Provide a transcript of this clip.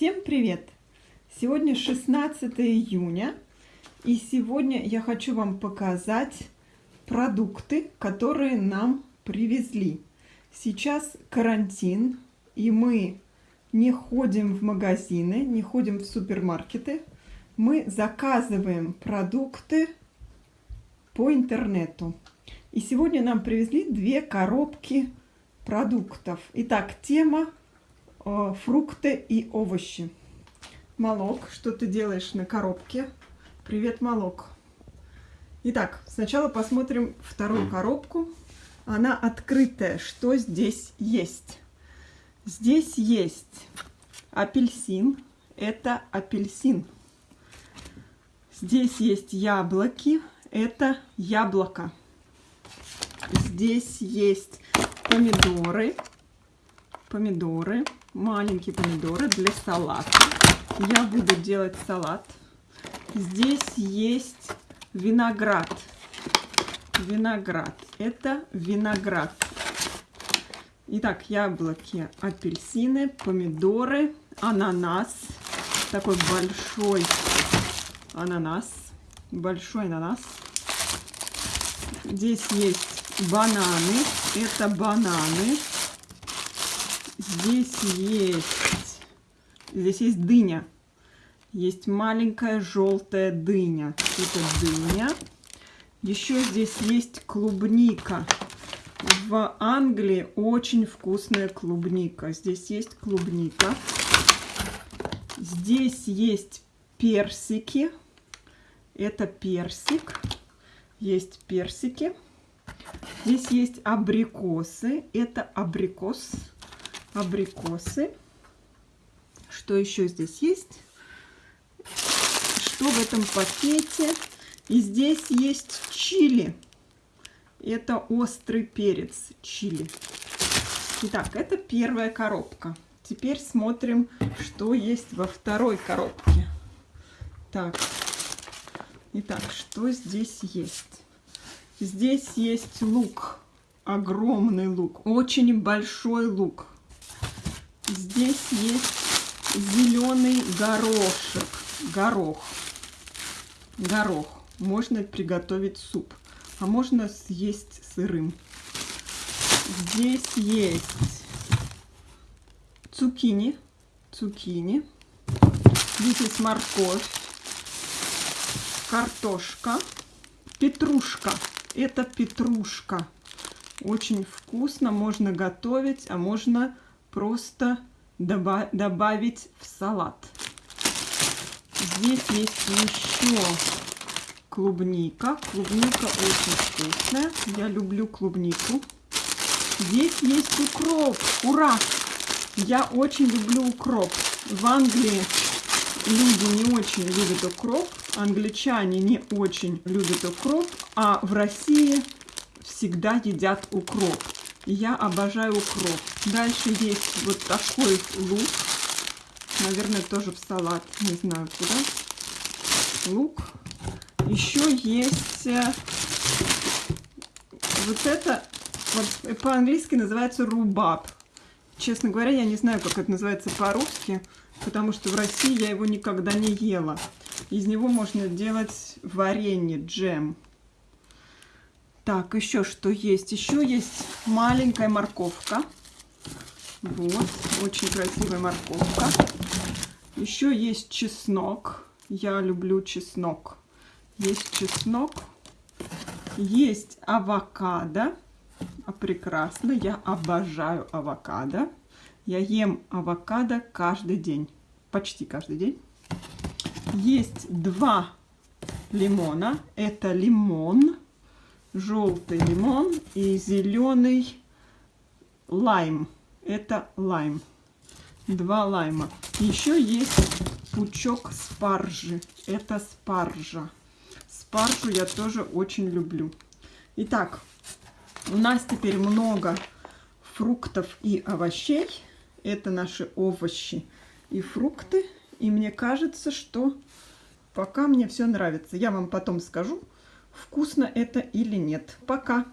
Всем привет! Сегодня 16 июня, и сегодня я хочу вам показать продукты, которые нам привезли. Сейчас карантин, и мы не ходим в магазины, не ходим в супермаркеты. Мы заказываем продукты по интернету. И сегодня нам привезли две коробки продуктов. Итак, тема фрукты и овощи. Малок, что ты делаешь на коробке? Привет, Малок. Итак, сначала посмотрим вторую коробку. Она открытая. Что здесь есть? Здесь есть апельсин. Это апельсин. Здесь есть яблоки. Это яблоко. Здесь есть помидоры, помидоры, маленькие помидоры для салата. Я буду делать салат. Здесь есть виноград. Виноград. Это виноград. Итак, яблоки, апельсины, помидоры, ананас. Такой большой ананас. Большой ананас. Здесь есть бананы. Это бананы. Здесь есть, здесь есть дыня. Есть маленькая желтая дыня. Это дыня. Еще здесь есть клубника. В Англии очень вкусная клубника. Здесь есть клубника. Здесь есть персики. Это персик. Есть персики. Здесь есть абрикосы. Это абрикос. Абрикосы. Что еще здесь есть? Что в этом пакете? И здесь есть чили. Это острый перец чили. Итак, это первая коробка. Теперь смотрим, что есть во второй коробке. Так. Итак, что здесь есть? Здесь есть лук. Огромный лук. Очень большой лук. Здесь есть зеленый горошек. Горох. Горох. Можно приготовить суп. А можно съесть сырым. Здесь есть цукини. Цукини. Здесь есть морковь. Картошка. Петрушка. Это петрушка. Очень вкусно, можно готовить, а можно просто доба добавить в салат. Здесь есть еще клубника. Клубника очень вкусная. Я люблю клубнику. Здесь есть укроп. Ура! Я очень люблю укроп. В Англии люди не очень любят укроп, англичане не очень любят укроп, а в России всегда едят укроп. Я обожаю укроп. Дальше есть вот такой лук. Наверное, тоже в салат. Не знаю куда. Лук. Еще есть э, вот это, вот по-английски называется рубаб. Честно говоря, я не знаю, как это называется по-русски, потому что в России я его никогда не ела. Из него можно делать варенье, джем. Так, еще что есть? Еще есть маленькая морковка. Вот, очень красивая морковка. Еще есть чеснок. Я люблю чеснок. Есть чеснок. Есть авокадо. А прекрасно, я обожаю авокадо. Я ем авокадо каждый день. Почти каждый день. Есть два лимона. Это лимон, желтый лимон и зеленый лайм. Это лайм. Два лайма. Еще есть пучок спаржи. Это спаржа. Спаржу я тоже очень люблю. Итак, у нас теперь много фруктов и овощей. Это наши овощи и фрукты. И мне кажется, что пока мне все нравится. Я вам потом скажу, вкусно это или нет. Пока!